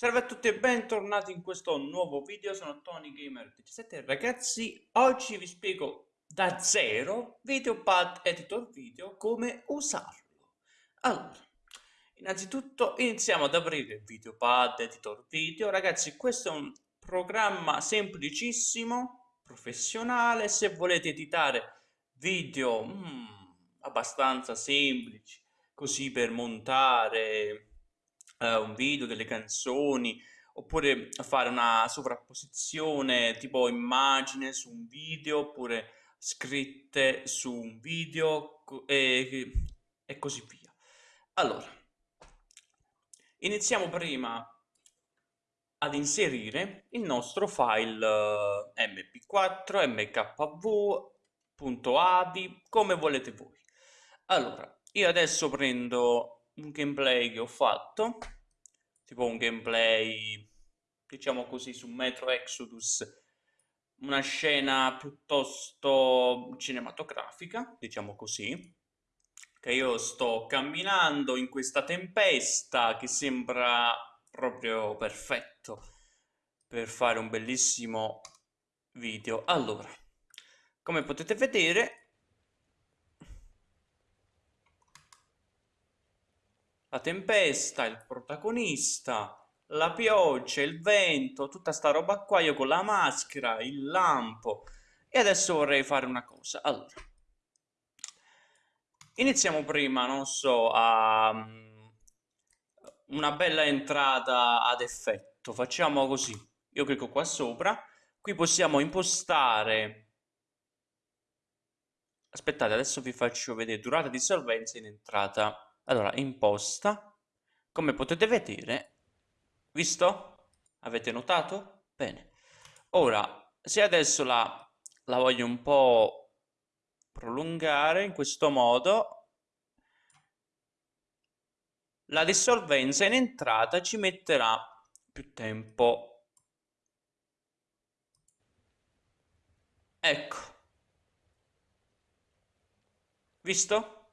Salve a tutti e bentornati in questo nuovo video, sono Tony Gamer 17 ragazzi, oggi vi spiego da zero VideoPad Editor Video come usarlo. Allora, innanzitutto iniziamo ad aprire VideoPad Editor Video, ragazzi questo è un programma semplicissimo, professionale, se volete editare video mm, abbastanza semplici, così per montare uh, un video, delle canzoni, oppure fare una sovrapposizione tipo immagine su un video, oppure scritte su un video e, e così via. Allora, iniziamo prima ad inserire il nostro file mp4, mkv.avi, come volete voi. Allora, io adesso prendo un gameplay che ho fatto, tipo un gameplay, diciamo così, su Metro Exodus, una scena piuttosto cinematografica, diciamo così, che io sto camminando in questa tempesta che sembra proprio perfetto per fare un bellissimo video. Allora, come potete vedere, la tempesta, il protagonista, la pioggia, il vento, tutta sta roba qua, io con la maschera, il lampo. E adesso vorrei fare una cosa. Allora, iniziamo prima, non so, a mm, una bella entrata ad effetto. Facciamo così. Io clicco qua sopra. Qui possiamo impostare... Aspettate, adesso vi faccio vedere durata di solvenza in entrata allora, imposta, come potete vedere, visto? Avete notato? Bene. Ora, se adesso la, la voglio un po' prolungare in questo modo, la dissolvenza in entrata ci metterà più tempo. Ecco. Visto?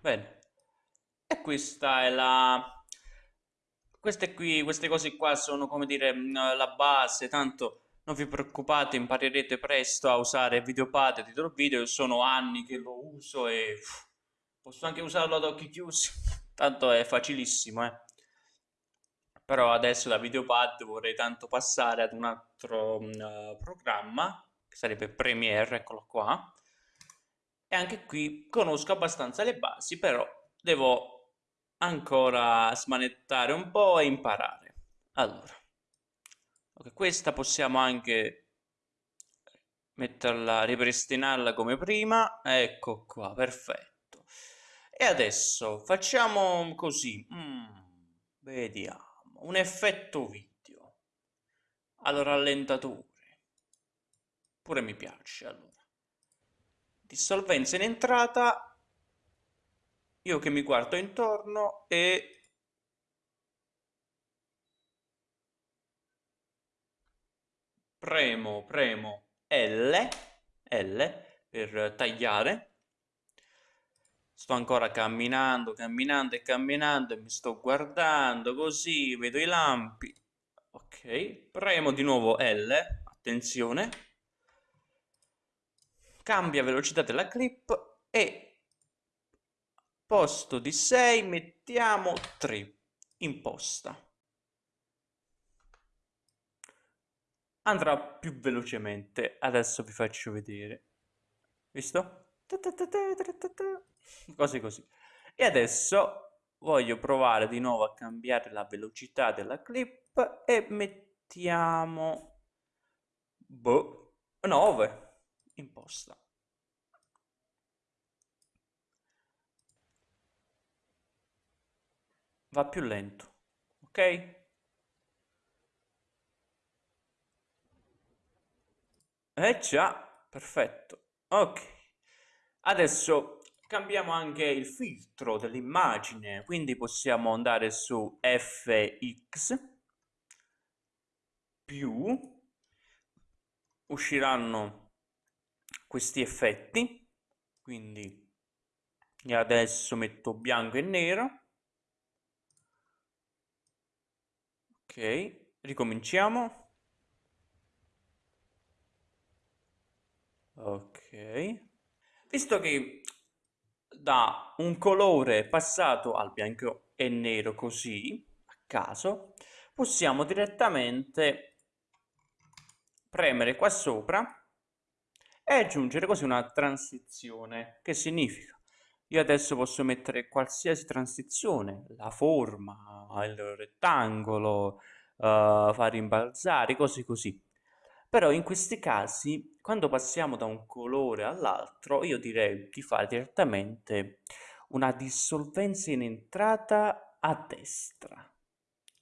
Bene. E questa è la... Queste qui, queste cose qua sono come dire mm, la base, tanto non vi preoccupate, imparerete presto a usare Videopad, editor video, sono anni che lo uso e posso anche usarlo ad occhi chiusi, tanto è facilissimo, eh. Però adesso da Videopad vorrei tanto passare ad un altro uh, programma, che sarebbe Premiere, eccolo qua, e anche qui conosco abbastanza le basi, però devo ancora smanettare un po' e imparare. Allora, okay, questa possiamo anche metterla, ripristinarla come prima. Ecco qua, perfetto. E adesso facciamo così. Mm, vediamo. Un effetto video. Allora, rallentatore. Pure mi piace, allora. Dissolvenza in entrata io che mi guardo intorno e premo, premo L, L per tagliare. Sto ancora camminando, camminando e camminando e mi sto guardando così, vedo i lampi. Ok, premo di nuovo L, attenzione. Cambia velocità della clip e posto di 6 mettiamo 3 imposta. Andrà più velocemente. Adesso vi faccio vedere. Visto? cose così e adesso voglio provare di nuovo a cambiare la velocità della clip e mettiamo boh, 9 imposta va più lento, ok? Eh già, perfetto. Ok. Adesso cambiamo anche il filtro dell'immagine, quindi possiamo andare su fx più usciranno questi effetti, quindi adesso metto bianco e nero Ok, ricominciamo. Ok. Visto che da un colore passato al bianco e nero così, a caso, possiamo direttamente premere qua sopra e aggiungere così una transizione. Che significa? Io adesso posso mettere qualsiasi transizione, la forma, il rettangolo, uh, far rimbalzare, cose così. Però in questi casi, quando passiamo da un colore all'altro, io direi di fare direttamente una dissolvenza in entrata a destra.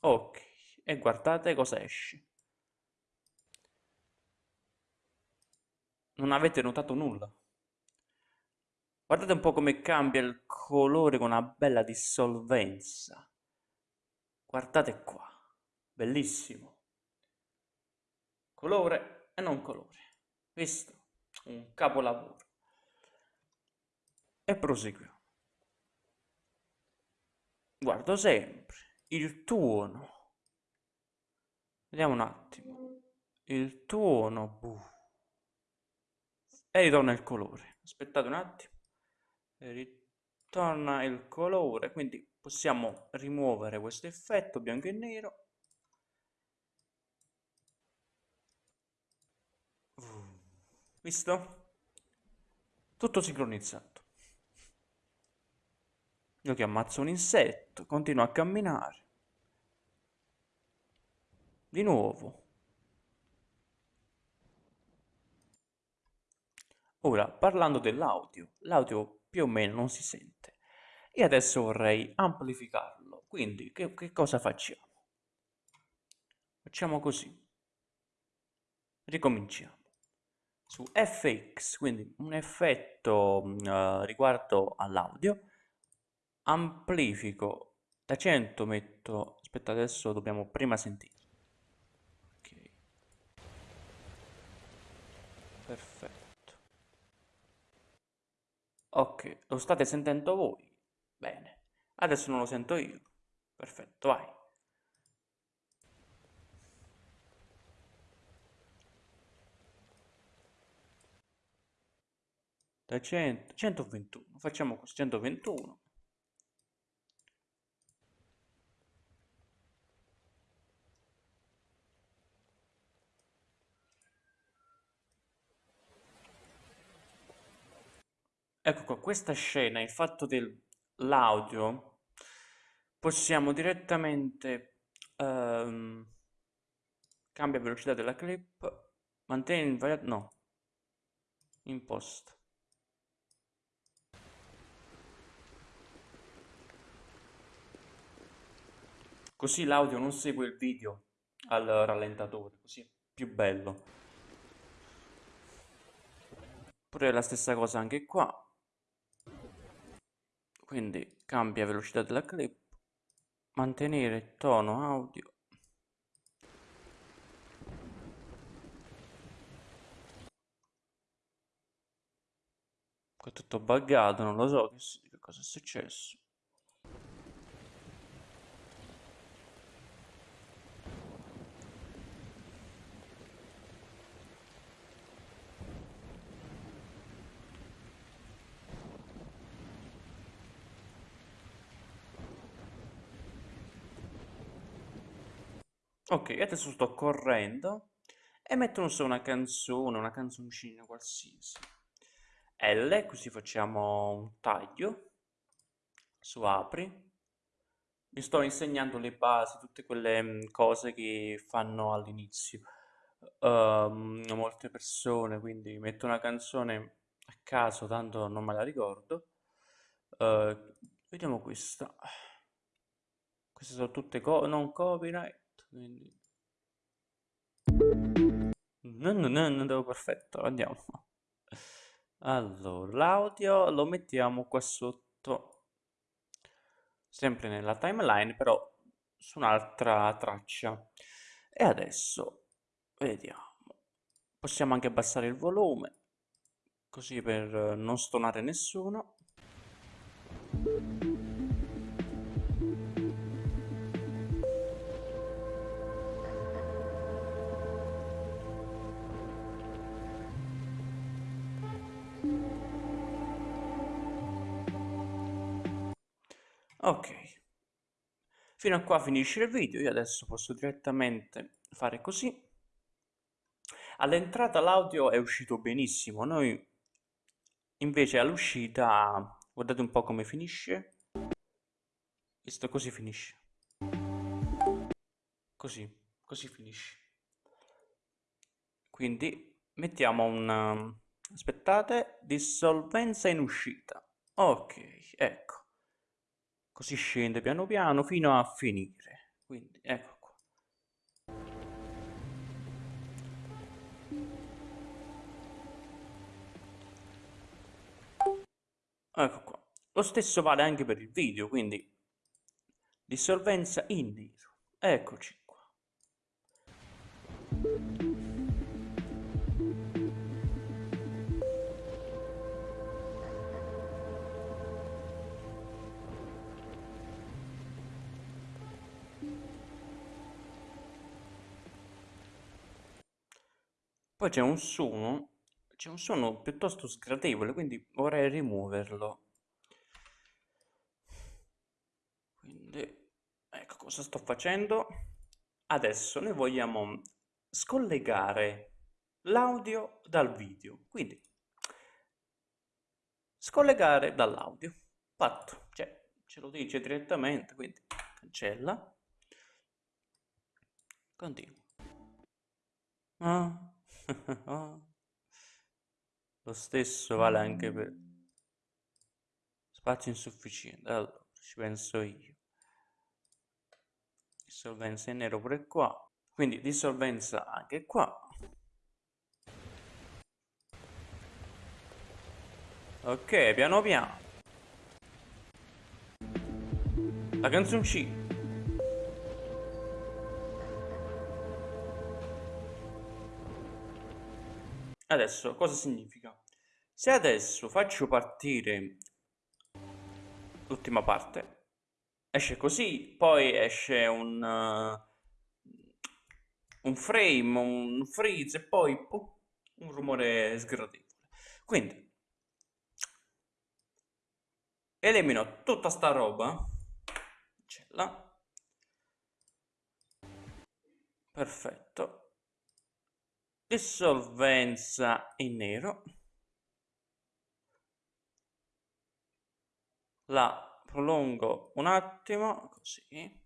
Ok, e guardate cosa esce. Non avete notato nulla? Guardate un po' come cambia il colore con una bella dissolvenza. Guardate qua, bellissimo. Colore e non colore. Visto? Un capolavoro. E proseguiamo. Guardo sempre il tuono. Vediamo un attimo. Il tuono. Buh e ritorna il colore aspettate un attimo ritorna il colore quindi possiamo rimuovere questo effetto bianco e nero. Visto? tutto sincronizzato. Io che ammazzo un insetto continuo a camminare. Di nuovo. Ora, parlando dell'audio, l'audio più o meno non si sente. E adesso vorrei amplificarlo. Quindi, che, che cosa facciamo? Facciamo così. Ricominciamo. Su FX, quindi un effetto uh, riguardo all'audio, amplifico da 100 metto... Aspetta, adesso dobbiamo prima sentire. Ok. Perfetto. Ok, lo state sentendo voi? Bene. Adesso non lo sento io. Perfetto, vai. Da 100, 121, facciamo così, 121. Ecco qua, questa scena, il fatto dell'audio, possiamo direttamente ehm, cambia velocità della clip, mantieni invariato, no, in post. Così l'audio non segue il video al rallentatore, così è più bello. Pure la stessa cosa anche qua quindi cambia velocità della clip mantenere tono audio. È tutto buggato non lo so che cosa è successo Ok, adesso sto correndo e metto non so una canzone, una canzoncina qualsiasi. L, così facciamo un taglio su apri. Mi sto insegnando le basi, tutte quelle mm, cose che fanno all'inizio. Um, molte persone, quindi metto una canzone a caso, tanto non me la ricordo. Uh, vediamo questa. Queste sono tutte co non copyright quindi. Non, non, non andiamo perfetto andiamo. Allora l'audio lo mettiamo qua sotto. Sempre nella timeline però su un'altra traccia. E adesso vediamo. Possiamo anche abbassare il volume così per non stonare nessuno ok. Fino a qua finisce il video io adesso posso direttamente fare così. All'entrata l'audio è uscito benissimo noi invece all'uscita guardate un po' come finisce. Visto così finisce. Così così finisce. Quindi mettiamo un aspettate dissolvenza in uscita. Ok ecco così scende piano piano fino a finire. Quindi ecco qua. Ecco qua. Lo stesso vale anche per il video quindi dissolvenza in nero. Eccoci Poi c'è un suono, c'è un suono piuttosto sgradevole, quindi vorrei rimuoverlo. Quindi, ecco cosa sto facendo. Adesso noi vogliamo scollegare l'audio dal video. Quindi, scollegare dall'audio. Fatto, cioè, ce lo dice direttamente, quindi cancella. Continua. Ah. Lo stesso vale anche per spazio insufficiente. Allora, ci penso io. Dissolvenza in nero pure qua. Quindi dissolvenza anche qua. Ok, piano piano. La canzoncina. Adesso cosa significa? Se adesso faccio partire l'ultima parte, esce così, poi esce un, uh, un frame, un freeze e poi uh, un rumore sgradevole. Quindi elimino tutta sta roba, cancella, perfetto, dissolvenza in nero. La prolungo un attimo così.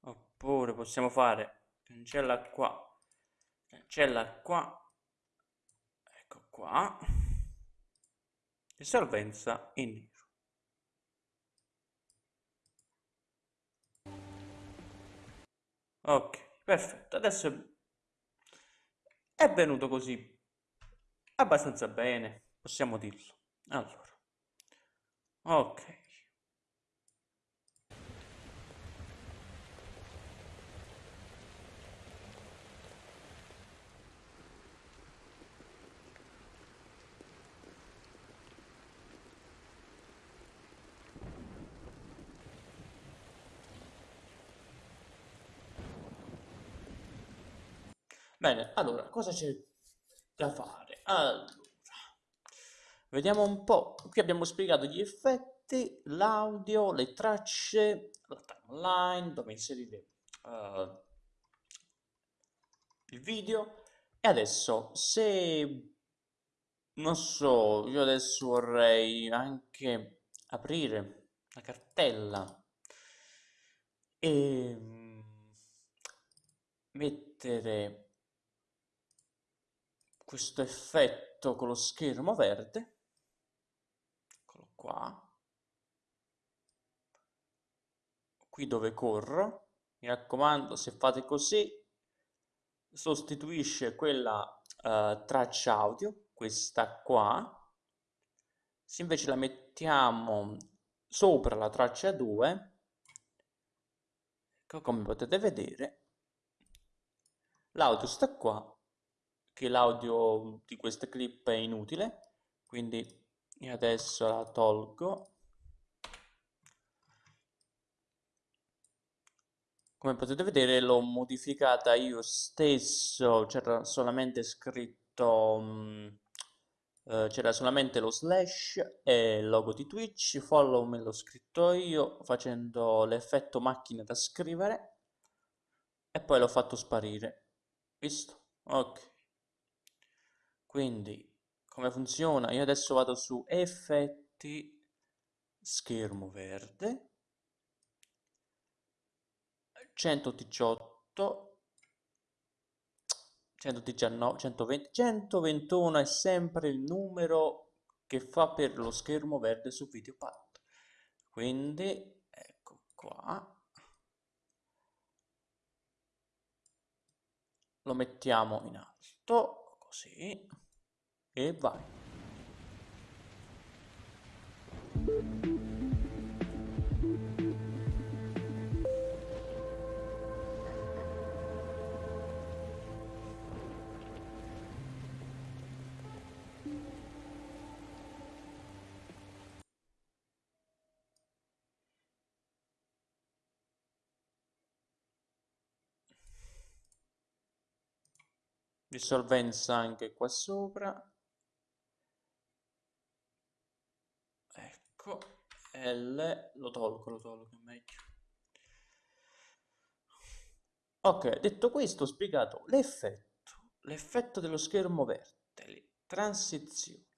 Oppure possiamo fare cancella qua cancella qua. Ecco qua. Dissolvenza in nero. Ok perfetto. Adesso è venuto così abbastanza bene, possiamo dirlo. Allora, ok. Bene, allora, cosa c'è da fare? Allora, vediamo un po'. Qui abbiamo spiegato gli effetti, l'audio, le tracce, la timeline, dove inserire uh, il video. E adesso, se non so, io adesso vorrei anche aprire la cartella e mettere questo effetto con lo schermo verde, eccolo qua, qui dove corro, mi raccomando se fate così sostituisce quella uh, traccia audio, questa qua, se invece la mettiamo sopra la traccia 2, ecco come potete vedere, l'audio sta qua che l'audio di questa clip è inutile, quindi adesso la tolgo. Come potete vedere l'ho modificata io stesso, c'era solamente scritto um, Uh, c'era solamente lo slash e il logo di Twitch, follow me l'ho scritto io facendo l'effetto macchina da scrivere e poi l'ho fatto sparire, visto? Ok. Quindi come funziona? Io adesso vado su effetti, schermo verde, 118, 119, 120, 121 è sempre il numero che fa per lo schermo verde su Videopad. Quindi, ecco qua. Lo mettiamo in alto, così, e vai. Dissolvenza anche qua sopra. Ecco L lo tolgo lo tolgo è meglio. Ok detto questo ho spiegato l'effetto l'effetto dello schermo verde le transizioni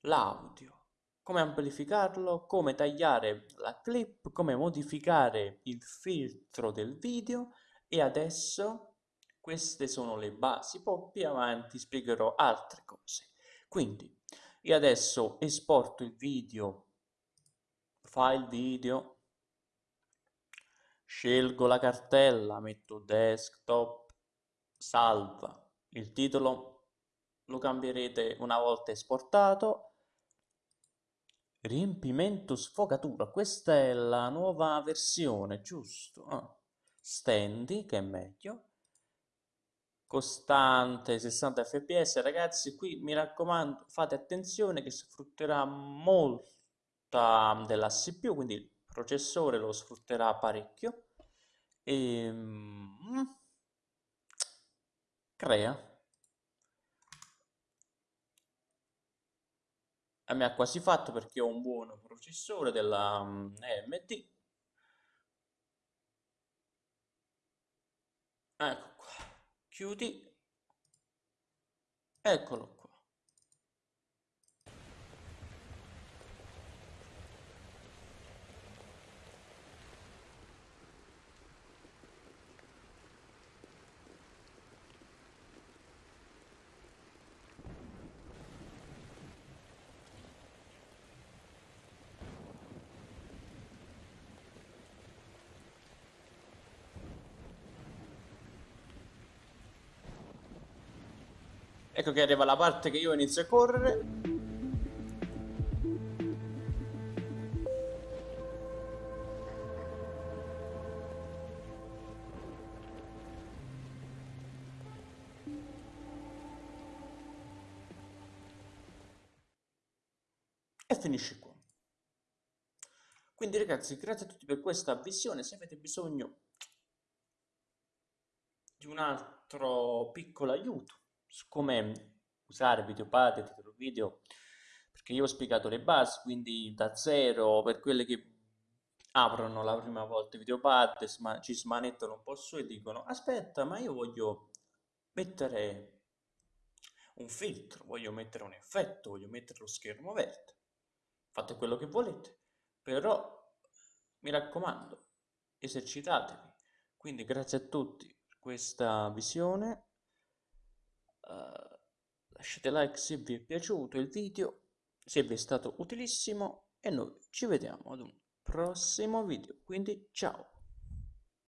l'audio come amplificarlo come tagliare la clip come modificare il filtro del video e adesso queste sono le basi, poi più avanti spiegherò altre cose. Quindi io adesso esporto il video, file video, scelgo la cartella, metto desktop, salva, il titolo lo cambierete una volta esportato, riempimento sfogatura, questa è la nuova versione, giusto? Ah. Stendi, che è meglio, costante 60 fps ragazzi qui mi raccomando fate attenzione che sfrutterà molta della CPU quindi il processore lo sfrutterà parecchio. E mm, crea. A me ha quasi fatto perché ho un buon processore della AMD ecco chiudi. Eccolo qua Ecco che arriva la parte che io inizio a correre. E finisce qua. Quindi ragazzi, grazie a tutti per questa visione. Se avete bisogno di un altro piccolo aiuto, su come usare Videopad e titolo video perché io ho spiegato le basi quindi da zero per quelle che aprono la prima volta Videopad ci smanettano un po' su e dicono aspetta ma io voglio mettere un filtro voglio mettere un effetto voglio mettere lo schermo verde. Fate quello che volete però mi raccomando esercitatevi quindi grazie a tutti per questa visione Uh, lasciate like se vi è piaciuto il video, se vi è stato utilissimo e noi ci vediamo ad un prossimo video. Quindi ciao!